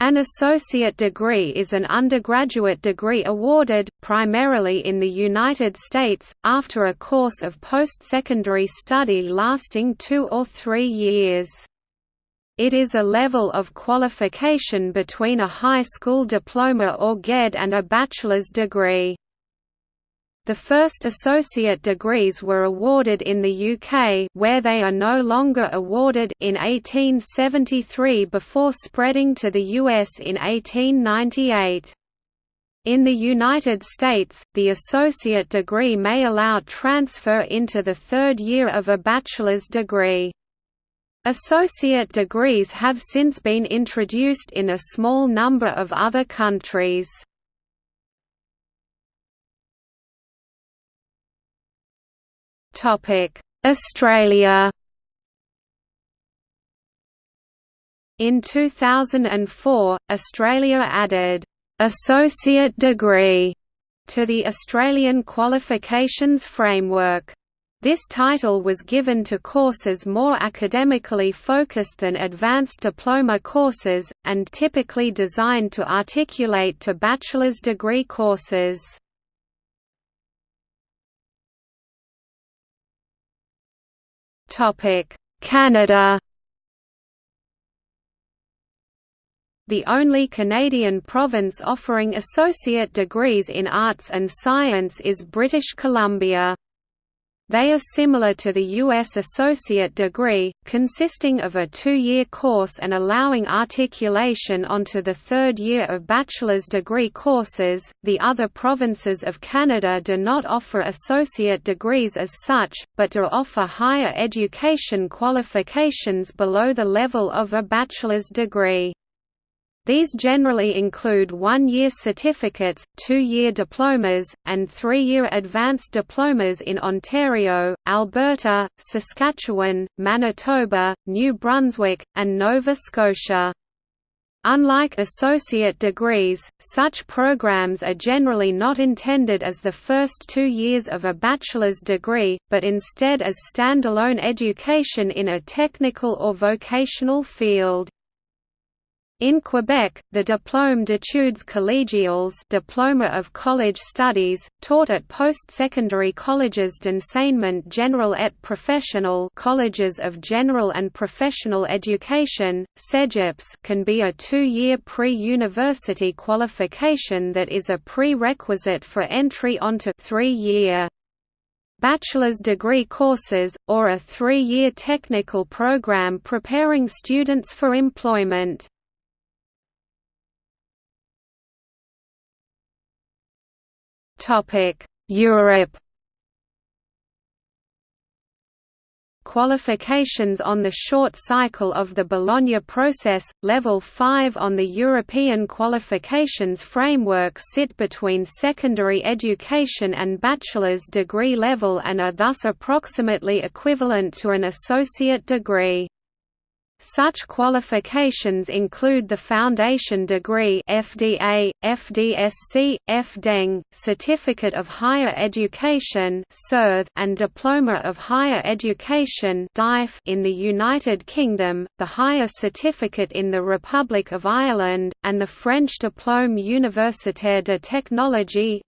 An associate degree is an undergraduate degree awarded, primarily in the United States, after a course of post-secondary study lasting two or three years. It is a level of qualification between a high school diploma or GED and a bachelor's degree. The first associate degrees were awarded in the UK where they are no longer awarded in 1873 before spreading to the US in 1898. In the United States, the associate degree may allow transfer into the third year of a bachelor's degree. Associate degrees have since been introduced in a small number of other countries. Australia In 2004, Australia added associate degree to the Australian qualifications framework. This title was given to courses more academically focused than advanced diploma courses, and typically designed to articulate to bachelor's degree courses. Canada The only Canadian province offering associate degrees in arts and science is British Columbia. They are similar to the U.S. associate degree, consisting of a two-year course and allowing articulation onto the third year of bachelor's degree courses. The other provinces of Canada do not offer associate degrees as such, but do offer higher education qualifications below the level of a bachelor's degree. These generally include one-year certificates, two-year diplomas, and three-year advanced diplomas in Ontario, Alberta, Saskatchewan, Manitoba, New Brunswick, and Nova Scotia. Unlike associate degrees, such programs are generally not intended as the first two years of a bachelor's degree, but instead as standalone education in a technical or vocational field. In Quebec, the Diplôme d'études collégiales Diploma of College Studies, taught at post-secondary colleges d'enseignement général et professionnel colleges of general and professional education, CEGEPs can be a two-year pre-university qualification that is a prerequisite for entry onto three-year bachelor's degree courses, or a three-year technical program preparing students for employment. Europe Qualifications on the short cycle of the Bologna process, Level 5 on the European qualifications framework sit between secondary education and bachelor's degree level and are thus approximately equivalent to an associate degree. Such qualifications include the Foundation Degree FDA, FDSC, FDeng, Certificate of Higher Education and Diploma of Higher Education in the United Kingdom, the Higher Certificate in the Republic of Ireland, and the French Diplôme Universitaire de Technologie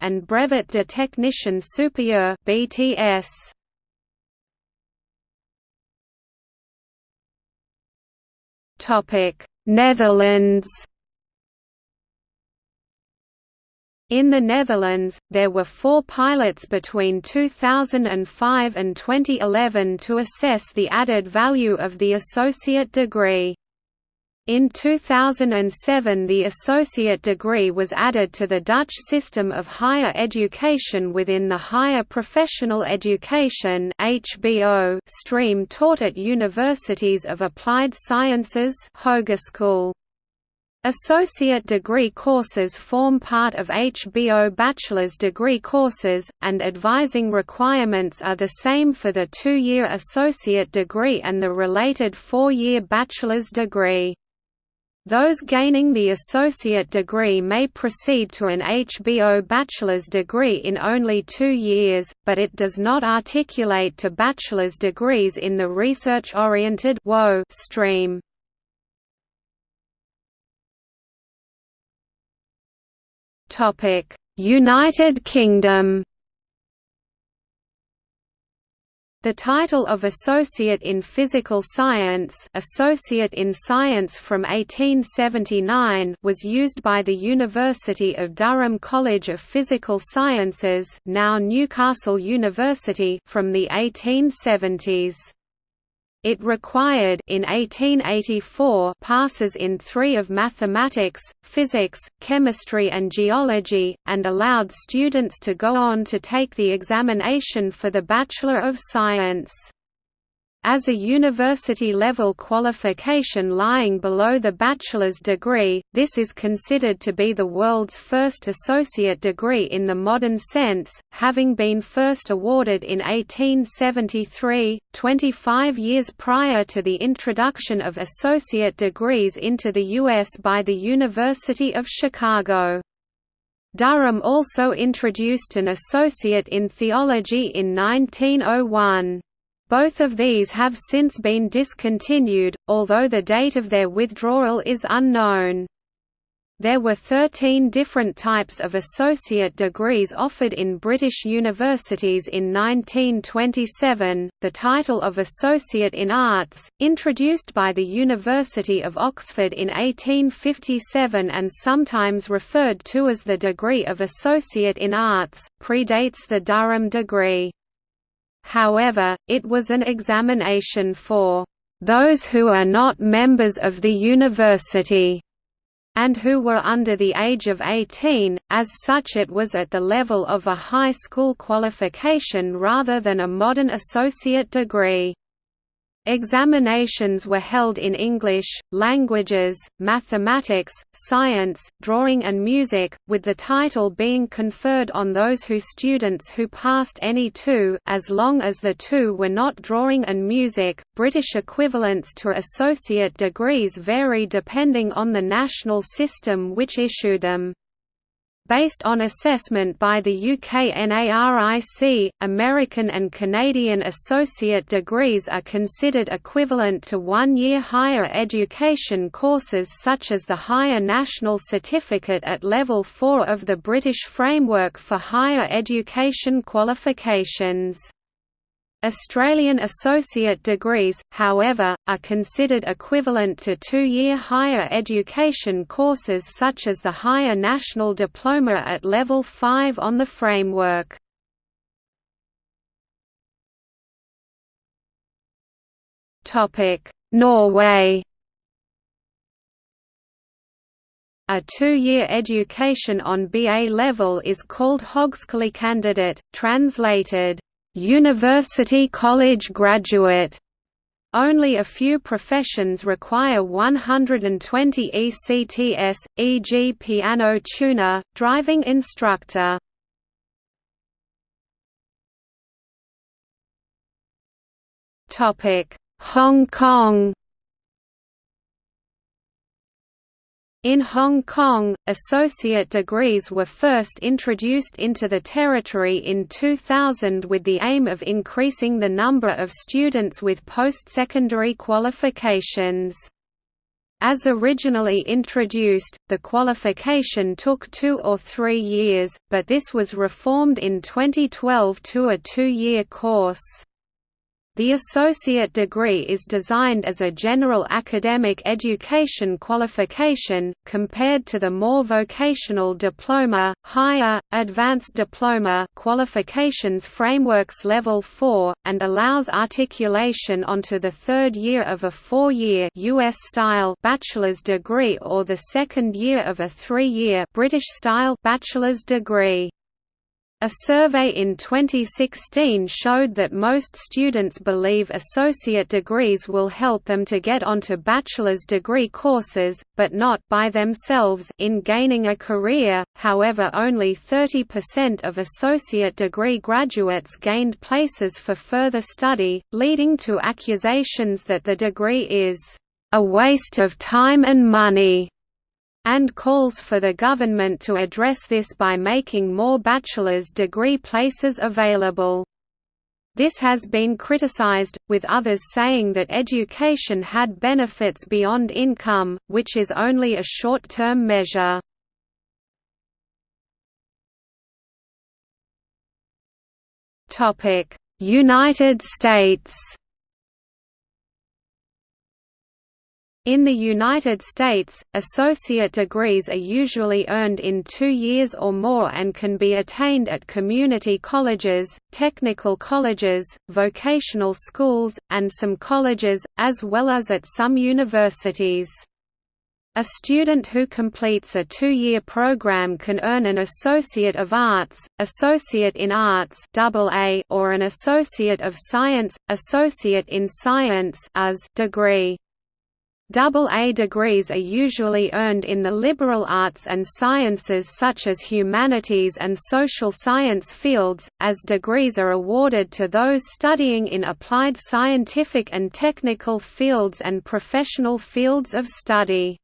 and Brevet de Technicien Supérieur BTS. Netherlands In the Netherlands, there were four pilots between 2005 and 2011 to assess the added value of the associate degree. In 2007 the associate degree was added to the Dutch system of higher education within the Higher Professional Education stream taught at universities of applied sciences Hogeschool. Associate degree courses form part of HBO bachelor's degree courses, and advising requirements are the same for the two-year associate degree and the related four-year bachelor's degree. Those gaining the associate degree may proceed to an HBO bachelor's degree in only two years, but it does not articulate to bachelor's degrees in the research-oriented stream. United Kingdom The title of Associate in Physical Science Associate in Science from 1879 was used by the University of Durham College of Physical Sciences now Newcastle University from the 1870s. It required in 1884 passes in three of mathematics, physics, chemistry and geology, and allowed students to go on to take the examination for the Bachelor of Science. As a university-level qualification lying below the bachelor's degree, this is considered to be the world's first associate degree in the modern sense, having been first awarded in 1873, 25 years prior to the introduction of associate degrees into the U.S. by the University of Chicago. Durham also introduced an associate in theology in 1901. Both of these have since been discontinued, although the date of their withdrawal is unknown. There were 13 different types of associate degrees offered in British universities in 1927. The title of Associate in Arts, introduced by the University of Oxford in 1857 and sometimes referred to as the degree of Associate in Arts, predates the Durham degree. However, it was an examination for those who are not members of the university and who were under the age of 18, as such it was at the level of a high school qualification rather than a modern associate degree. Examinations were held in English, languages, mathematics, science, drawing and music, with the title being conferred on those who students who passed any two as long as the two were not drawing and music. British equivalents to associate degrees vary depending on the national system which issued them. Based on assessment by the UK NARIC, American and Canadian associate degrees are considered equivalent to one-year higher education courses such as the Higher National Certificate at Level 4 of the British Framework for Higher Education Qualifications. Australian associate degrees, however, are considered equivalent to two-year higher education courses such as the Higher National Diploma at Level 5 on the framework. Norway A two-year education on BA level is called Høgskolekandidat, translated University College graduate. Only a few professions require 120 ECTS, e.g. piano tuner, driving instructor. Hong Kong In Hong Kong, associate degrees were first introduced into the territory in 2000 with the aim of increasing the number of students with post-secondary qualifications. As originally introduced, the qualification took two or three years, but this was reformed in 2012 to a two-year course. The associate degree is designed as a general academic education qualification, compared to the more vocational diploma, higher, advanced diploma qualifications frameworks Level 4, and allows articulation onto the third year of a four-year US-style bachelor's degree or the second year of a three-year British-style bachelor's degree. A survey in 2016 showed that most students believe associate degrees will help them to get onto bachelor's degree courses, but not by themselves in gaining a career. However, only 30% of associate degree graduates gained places for further study, leading to accusations that the degree is a waste of time and money and calls for the government to address this by making more bachelor's degree places available. This has been criticized, with others saying that education had benefits beyond income, which is only a short-term measure. United States In the United States, associate degrees are usually earned in two years or more and can be attained at community colleges, technical colleges, vocational schools, and some colleges, as well as at some universities. A student who completes a two-year program can earn an Associate of Arts, Associate in Arts or an Associate of Science, Associate in Science degree. AA degrees are usually earned in the liberal arts and sciences such as humanities and social science fields, as degrees are awarded to those studying in applied scientific and technical fields and professional fields of study.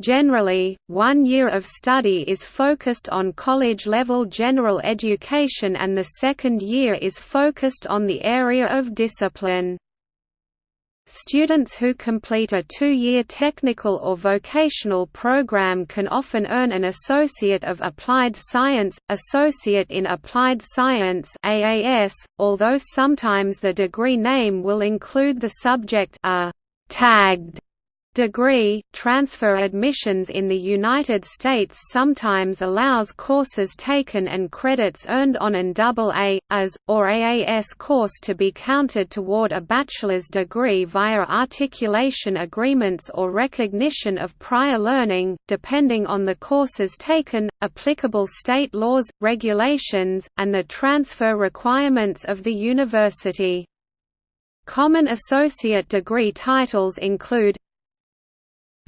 Generally, one year of study is focused on college-level general education and the second year is focused on the area of discipline. Students who complete a two-year technical or vocational program can often earn an Associate of Applied Science, Associate in Applied Science AAS, although sometimes the degree name will include the subject a tagged Degree transfer admissions in the United States sometimes allows courses taken and credits earned on an AA, AS, or AAS course to be counted toward a bachelor's degree via articulation agreements or recognition of prior learning, depending on the courses taken, applicable state laws, regulations, and the transfer requirements of the university. Common associate degree titles include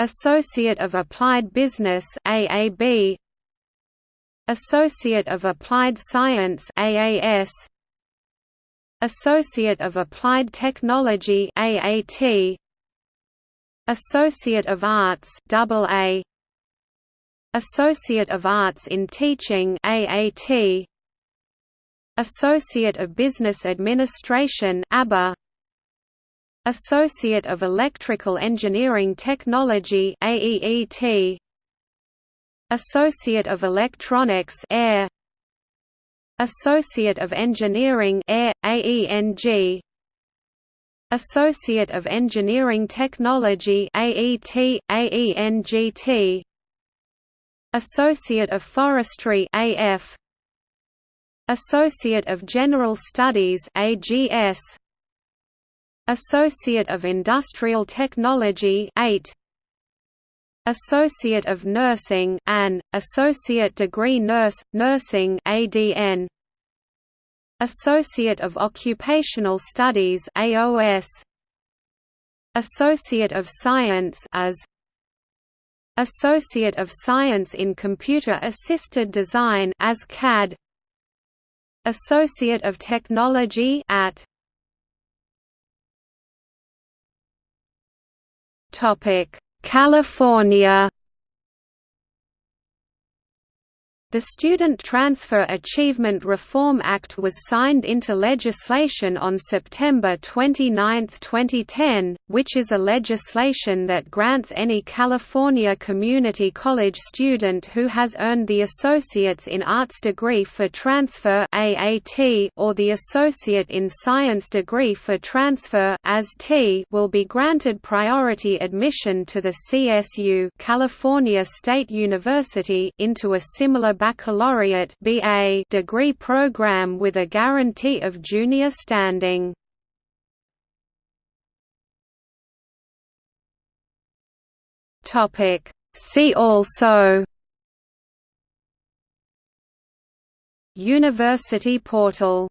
Associate of Applied Business AAB Associate of Applied Science AAS Associate of Applied Technology AAT Associate of Arts AA Associate of Arts in Teaching AAT Associate of Business Administration ABA Associate of Electrical Engineering Technology AEET Associate of Electronics AIR Associate of Engineering AIR AENG Associate of Engineering Technology AET AENGT Associate of Forestry AF Associate of General Studies AGS Associate of Industrial Technology 8 Associate of Nursing AN, Associate Degree Nurse, Nursing ADN Associate of Occupational Studies AOS Associate of Science as. Associate of Science in Computer Assisted Design as CAD Associate of Technology at California The Student Transfer Achievement Reform Act was signed into legislation on September 29, 2010, which is a legislation that grants any California community college student who has earned the Associates in Arts degree for transfer AAT or the Associate in Science degree for transfer AST will be granted priority admission to the CSU California State University into a similar baccalaureate BA degree program with a guarantee of junior standing. See also University portal